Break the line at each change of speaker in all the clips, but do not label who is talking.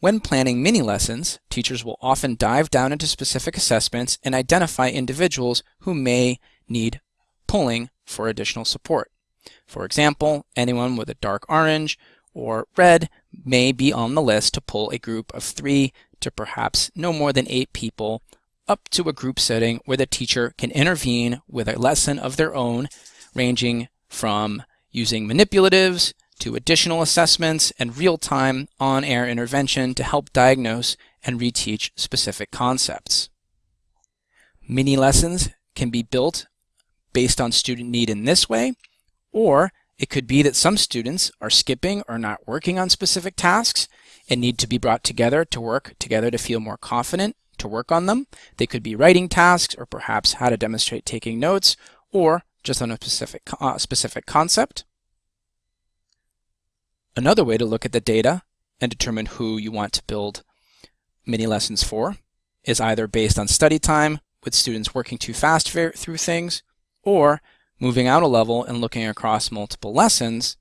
When planning mini lessons, teachers will often dive down into specific assessments and identify individuals who may need pulling for additional support. For example, anyone with a dark orange or red may be on the list to pull a group of three to perhaps no more than eight people up to a group setting where the teacher can intervene with a lesson of their own, ranging from using manipulatives to additional assessments and real-time on-air intervention to help diagnose and reteach specific concepts. Mini lessons can be built based on student need in this way, or it could be that some students are skipping or not working on specific tasks and need to be brought together to work together to feel more confident to work on them. They could be writing tasks or perhaps how to demonstrate taking notes or just on a specific, uh, specific concept. Another way to look at the data and determine who you want to build mini lessons for is either based on study time with students working too fast through things or moving out a level and looking across multiple lessons,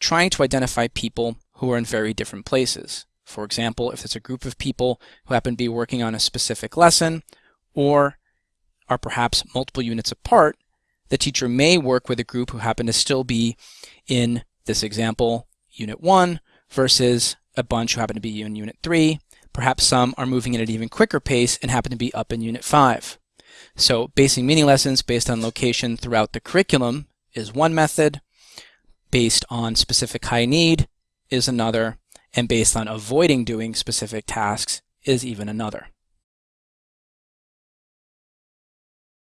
trying to identify people who are in very different places. For example, if it's a group of people who happen to be working on a specific lesson or are perhaps multiple units apart, the teacher may work with a group who happen to still be in this example, Unit 1 versus a bunch who happen to be in Unit 3. Perhaps some are moving at an even quicker pace and happen to be up in Unit 5. So basing mini lessons based on location throughout the curriculum is one method, based on specific high need is another, and based on avoiding doing specific tasks is even another.